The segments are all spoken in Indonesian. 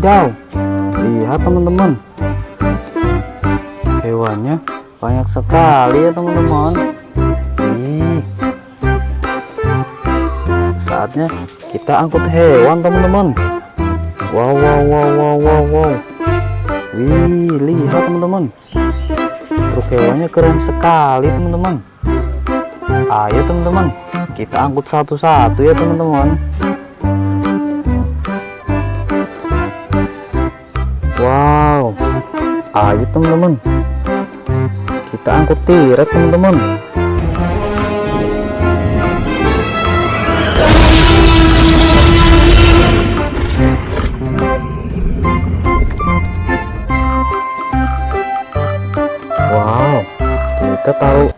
Wadidaw, lihat teman-teman. Hewannya banyak sekali ya teman-teman. Saatnya kita angkut hewan teman-teman. Wow, wow, wow, wow, wow, wow. Wih, lihat teman-teman. Truk hewannya keren sekali teman-teman. Ayo teman-teman, kita angkut satu-satu ya teman-teman. Wow, ayo teman-teman, kita angkut tiret teman-teman. Wow, kita taruh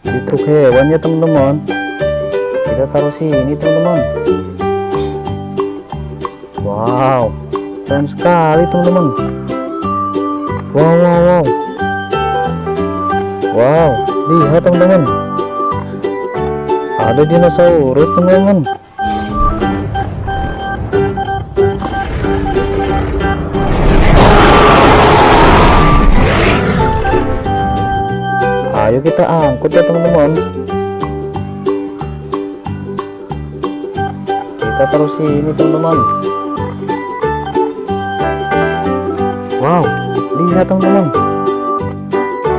di truk hewan ya teman-teman. Kita taruh sini teman-teman. Wow, keren sekali teman-teman. Wow, wow, wow. Wow, lihat teman-teman. Ada dinosaurus teman-teman. Ayo kita angkut ya teman-teman. Kita taruh sini teman-teman. Wow, lihat teman-teman.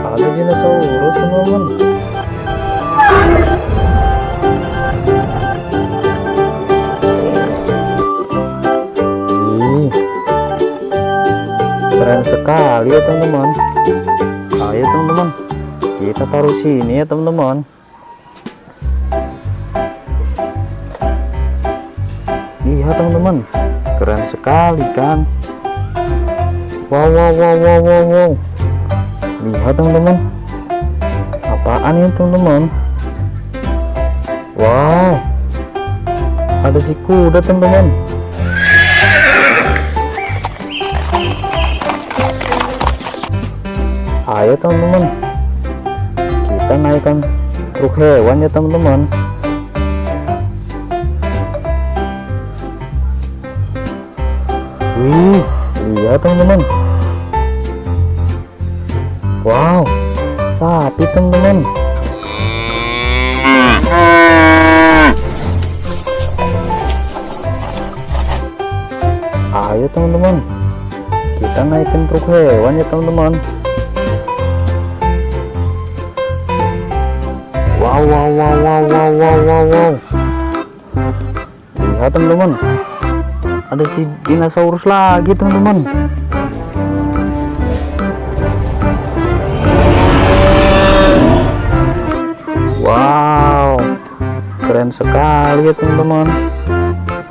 Ada dinosaurus teman-teman. Keren sekali ya teman-teman. Ayo teman-teman, kita taruh sini ya teman-teman. Lihat teman-teman, keren sekali kan? Wow, wow, wow, wow, wow, wow. Lihat teman-teman. Apaan ini teman-teman? Wow. Ada si kuda teman-teman. Ayo teman-teman. Kita naikkan truk hewan ya teman-teman. Wih, lihat teman-teman. Wow, sapi teman-teman. Ayo teman-teman, kita naikin truk hewan ya teman-teman. Wow, wow, wow, wow, wow, wow, wow, wow. Lihat teman-teman, ada si dinosaurus lagi teman-teman. Wow, keren sekali ya teman-teman.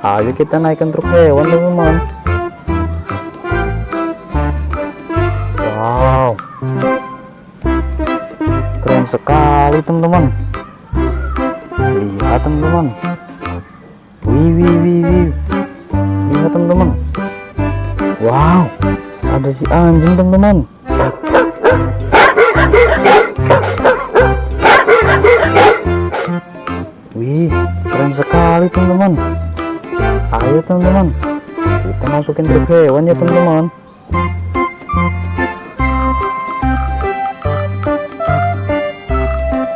Ayo kita naikkan truk hewan teman-teman. Wow, keren sekali teman-teman. Lihat teman-teman. Wih, wih, wih, wih. Lihat teman-teman. Wow, ada si anjing teman-teman. Teman-teman. Ayo teman-teman, kita masukin truk hewan ya teman-teman.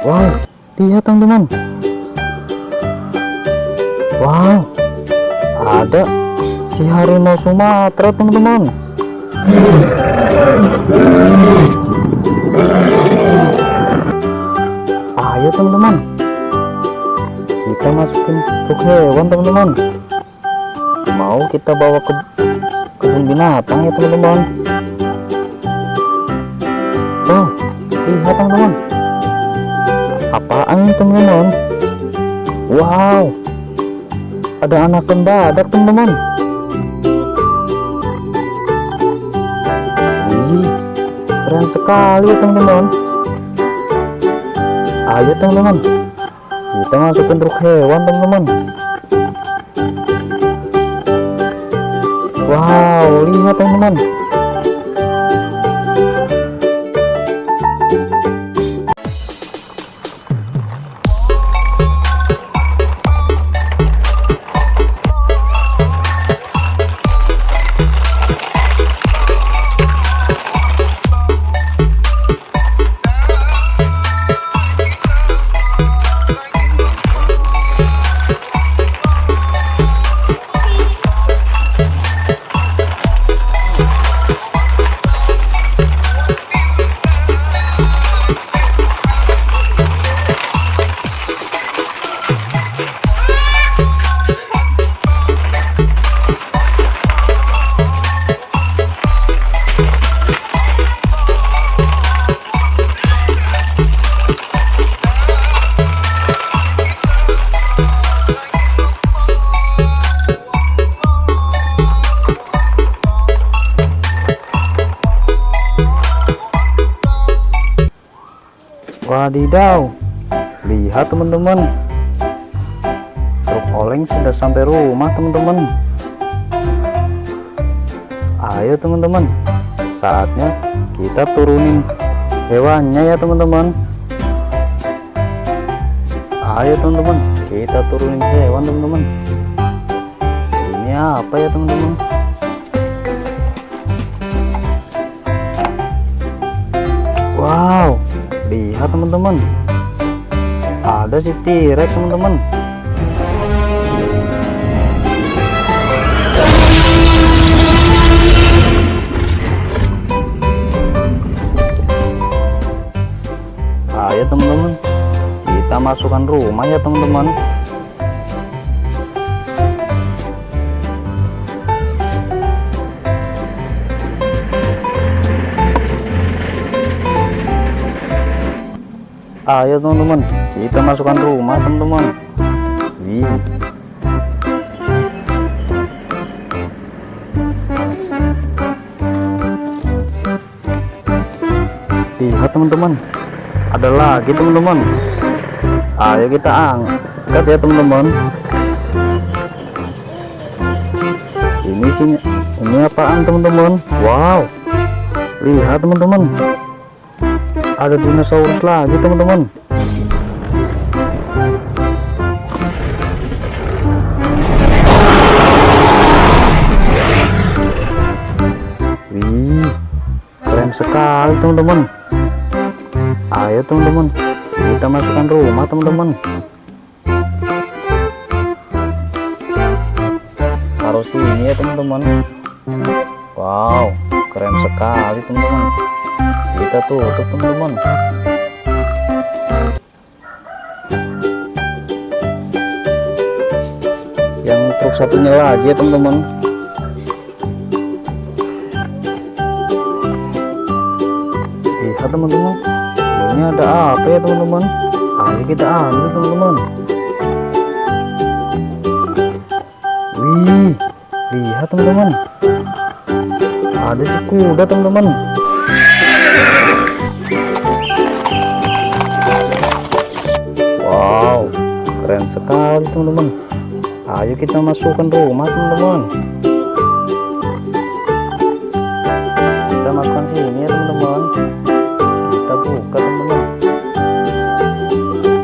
Wow, lihat teman-teman. Wow, ada si harimau Sumatera teman-teman. Ayo teman-teman, kita masukin truk hewan teman-teman. Mau kita bawa ke kebun binatang ya teman-teman. Wow, lihat teman-teman. Apaan ini teman-teman? Wow, ada anakan badak teman-teman. Keren sekali ya teman-teman. Ayo teman-teman, kita masukin truk hewan teman-teman. Wow, lihat teman-teman. Wadidaw, lihat teman-teman, truk oleng sudah sampai rumah teman-teman. Ayo teman-teman, saatnya kita turunin hewannya ya teman-teman. Ayo teman-teman, kita turunin hewan teman-teman. Ini apa ya teman-teman? Wow, lihat teman-teman. Ada si T-Rex teman-teman. Ayo teman-teman, kita masukkan rumah ya teman-teman. Ayo teman-teman. Kita masukkan rumah teman-teman. Wih lihat teman-teman. Ada lagi teman-teman. Ayo kita angkat ya teman-teman. Ini sini ini apaan teman-teman? Wow. Lihat teman-teman ada dinosaurus lagi teman-teman. Wih keren sekali teman-teman. Ayo teman-teman kita masukkan rumah teman-teman. Taruh sini ya teman-teman. Wow keren sekali teman-teman kita tutup teman-teman yang truk satunya lagi ya teman-teman. Lihat teman-teman. Ini ada apa ya teman-teman? Ayo kita ambil teman-teman. Wih lihat teman-teman. Ada si kuda teman-teman Wow, keren sekali teman-teman. Ayo kita masukkan rumah teman-teman. Kita masukkan sini ya teman-teman. Kita buka teman-teman.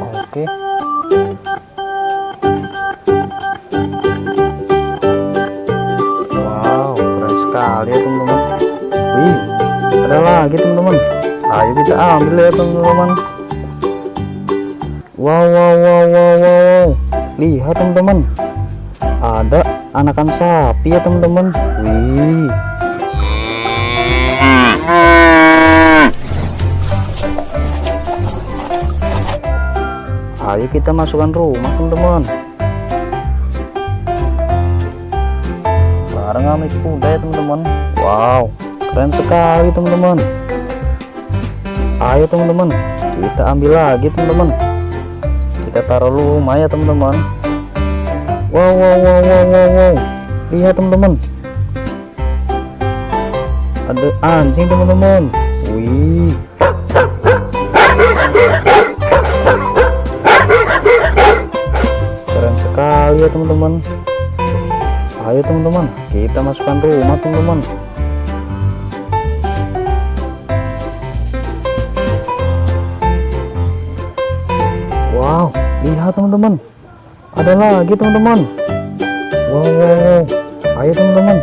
Oke. Wow, keren sekali ya teman-teman. Wih, ada lagi teman-teman. Ayo kita ambil ya teman-teman. Wow, wow, wow, wow, wow. Lihat teman-teman. Ada anakan sapi ya teman-teman. Wih. Ayo kita masukkan rumah teman-teman. Bareng sama kuda ya teman-teman. Wow, keren sekali teman-teman. Ayo teman-teman, kita ambil lagi teman-teman kita taruh rumah ya teman-teman. Wow wow wow wow wow wow. Lihat teman-teman. Ada anjing teman-teman. Wih. Keren sekali ya teman-teman. Ayo teman-teman. Kita masukkan rumah teman-teman lihat teman-teman. Ada lagi teman-teman. Wow, wow, wow. Ayo teman-teman.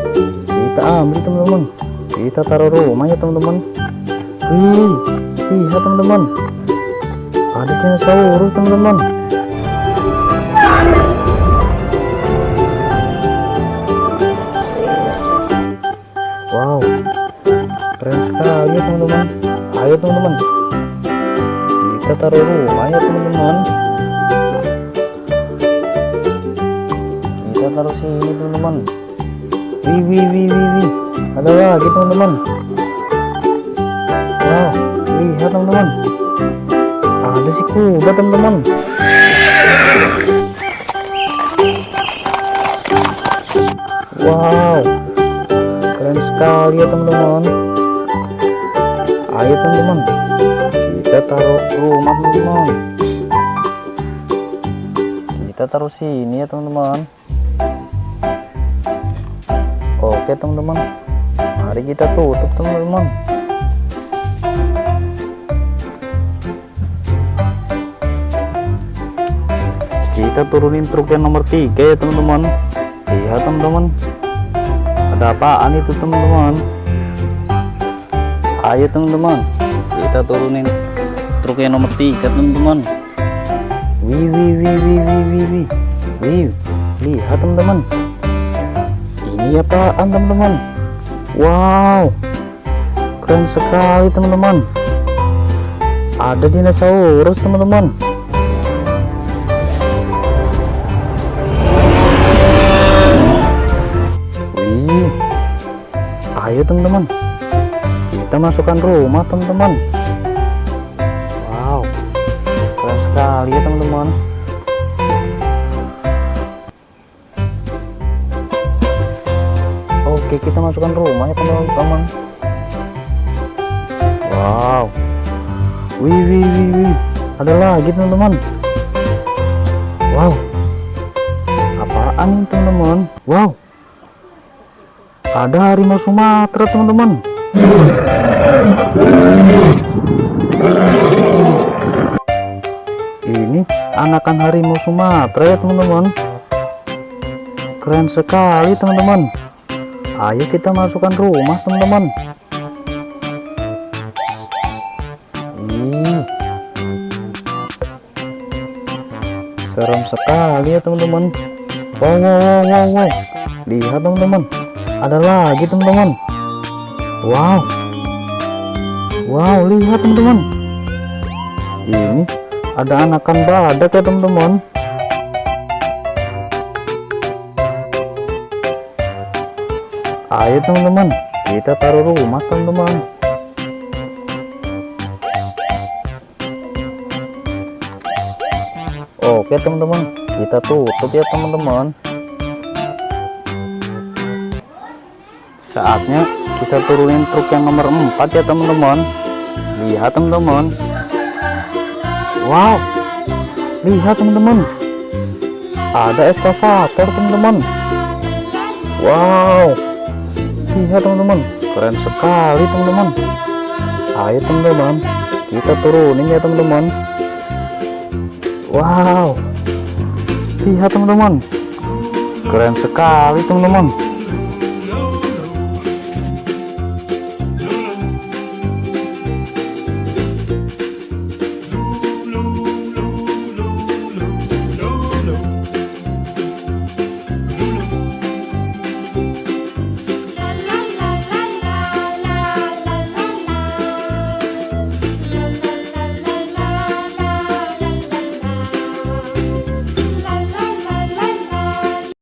Kita ambil teman-teman. Kita taruh rumah ya teman-teman. Wih, lihat teman-teman. Ada dinosaurus teman-teman. Wow, keren sekali teman-teman. Ayo teman-teman kita taruh rumah ya teman-teman taruh sini teman-teman. Wih wih wih wih wih. Ada lagi teman-teman. Wow lihat teman-teman. Ada si kuda teman-teman. Wow keren sekali ya teman-teman. Ayo teman-teman. Kita taruh rumah teman-teman. Kita taruh sini ya teman-teman oke teman-teman. Mari kita tutup teman-teman. Kita turunin truk yang nomor tiga ya teman-teman. Lihat teman-teman. Ada apaan itu teman-teman? Ayo teman-teman. Kita turunin truk yang nomor tiga teman-teman. Wih wih wih wih wih wih. Wih lihat teman-teman ini apaan teman-teman wow. Keren sekali teman-teman. Ada dinosaurus teman-teman. Wih. Ayo teman-teman. Kita masukkan rumah teman-teman. Wow. Keren sekali ya teman-teman oke kita masukkan rumah ya teman-teman wow. Wih wih wih wih. Ada lagi teman-teman. Wow. Apaan teman-teman? Wow. Ada harimau Sumatera teman-teman. Ini anakan harimau Sumatera ya teman-teman. Keren sekali teman-teman ayo kita masukkan rumah teman-teman. Ih, serem sekali ya teman-teman. Wow wow wow wow wow. Lihat teman-teman. Ada lagi teman-teman. Wow. Wow lihat teman-teman. Ini ada anakan badak ya teman-teman ayo teman-teman. Kita taruh rumah teman-teman. Oke teman-teman. Kita tutup ya teman-teman. Saatnya kita turunin truk yang nomor 4 ya teman-teman. Lihat teman-teman. Wow. Lihat teman-teman. Ada eskavator teman-teman. Wow lihat teman-teman. Keren sekali teman-teman. Ayo teman-teman. Kita turunin ya teman-teman. Wow. Lihat teman-teman. Keren sekali teman-teman